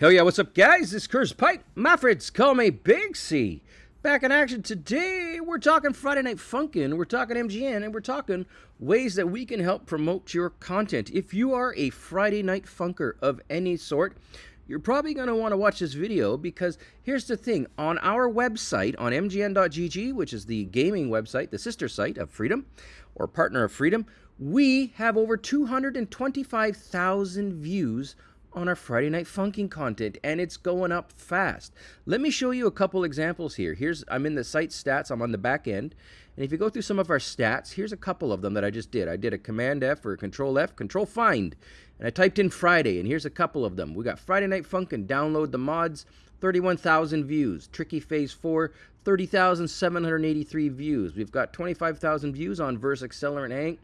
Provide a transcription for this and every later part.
Hell yeah, what's up, guys? This is Curse Pipe. My friends call me Big C. Back in action today, we're talking Friday Night Funkin', we're talking MGN, and we're talking ways that we can help promote your content. If you are a Friday Night Funker of any sort, you're probably going to want to watch this video because here's the thing. On our website, on mgn.gg, which is the gaming website, the sister site of Freedom, or partner of Freedom, we have over 225,000 views on our Friday Night Funkin' content, and it's going up fast. Let me show you a couple examples here. Here's I'm in the site stats. I'm on the back end, and if you go through some of our stats, here's a couple of them that I just did. I did a Command F or Control F, Control Find, and I typed in Friday, and here's a couple of them. We got Friday Night Funkin', download the mods, 31,000 views. Tricky Phase 4, 30,783 views. We've got 25,000 views on Verse Accelerant Hank.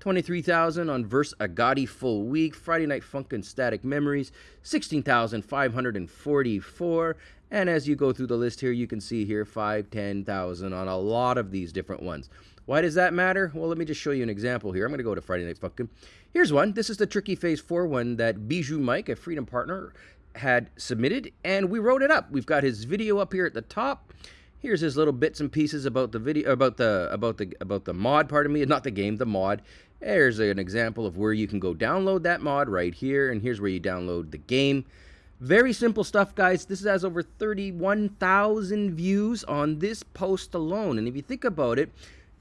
23,000 on Verse Agoti Full Week, Friday Night Funkin' Static Memories, 16,544. And as you go through the list here, you can see here 5, 10,000 on a lot of these different ones. Why does that matter? Well, let me just show you an example here. I'm going to go to Friday Night Funkin'. Here's one. This is the Tricky Phase 4 one that BijuuMike, a Freedom partner, had submitted, and we wrote it up. We've got his video up here at the top. Here's his little bits and pieces about the video, about the about the about the mod. Part of me, not the game, the mod. There's an example of where you can go download that mod right here, and here's where you download the game. Very simple stuff, guys. This has over 31,000 views on this post alone, and if you think about it,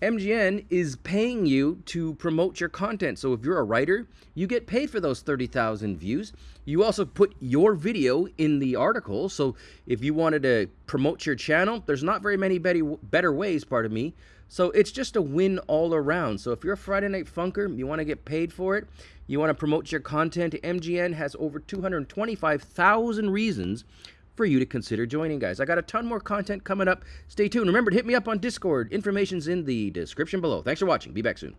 MGN is paying you to promote your content. So if you're a writer, you get paid for those 30,000 views. You also put your video in the article. So if you wanted to promote your channel, there's not very many better ways, pardon me. So it's just a win all around. So if you're a Friday Night Funker, you want to get paid for it, you want to promote your content, MGN has over 225,000 reasons for you to consider joining, guys. I got a ton more content coming up. Stay tuned. Remember to hit me up on Discord. Information's in the description below. Thanks for watching. Be back soon.